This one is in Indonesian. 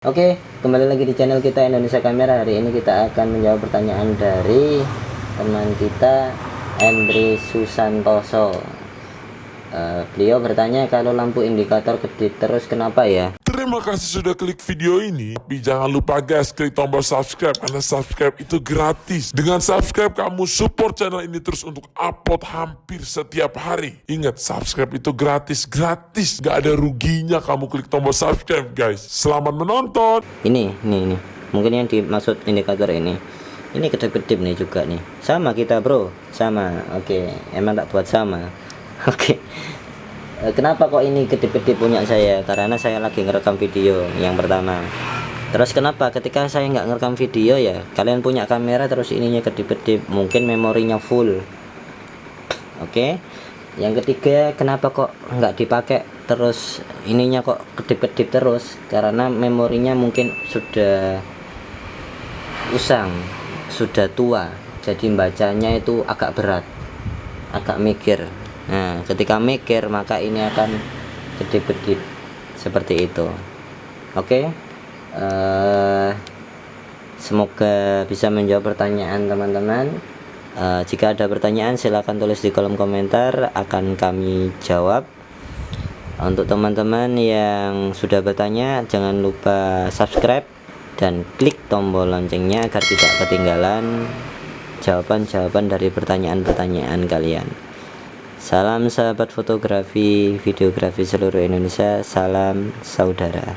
Oke, kembali lagi di channel kita Indonesia Kamera. Hari ini kita akan menjawab pertanyaan dari teman kita Andri Susantoso. Uh, beliau bertanya kalau lampu indikator kedip terus kenapa ya? Terima kasih sudah klik video ini. Tapi jangan lupa guys, klik tombol subscribe karena subscribe itu gratis. Dengan subscribe kamu support channel ini terus untuk upload hampir setiap hari. Ingat, subscribe itu gratis, gratis. Gak ada ruginya kamu klik tombol subscribe guys. Selamat menonton. Ini, ini, ini. Mungkin yang dimaksud indikator ini. Ini kedip-kedip nih juga nih. Sama kita bro, sama. Oke, emang tak buat sama. Oke. Eh, kenapa kok ini kedip-kedip punya saya? Karena saya lagi ngerekam video yang pertama. Terus kenapa ketika saya nggak ngerekam video ya, kalian punya kamera terus ininya kedip-kedip, mungkin memorinya full. Oke. Yang ketiga, kenapa kok nggak dipakai terus ininya kok kedip-kedip terus? Karena memorinya mungkin sudah usang, sudah tua. Jadi bacanya itu agak berat. Agak mikir Nah, ketika mikir maka ini akan kedip-kedip seperti itu. Oke. Okay? Uh, eh, semoga bisa menjawab pertanyaan teman-teman. Uh, jika ada pertanyaan silahkan tulis di kolom komentar akan kami jawab. Untuk teman-teman yang sudah bertanya jangan lupa subscribe dan klik tombol loncengnya agar tidak ketinggalan jawaban-jawaban dari pertanyaan-pertanyaan kalian. Salam sahabat fotografi, videografi seluruh Indonesia, salam saudara.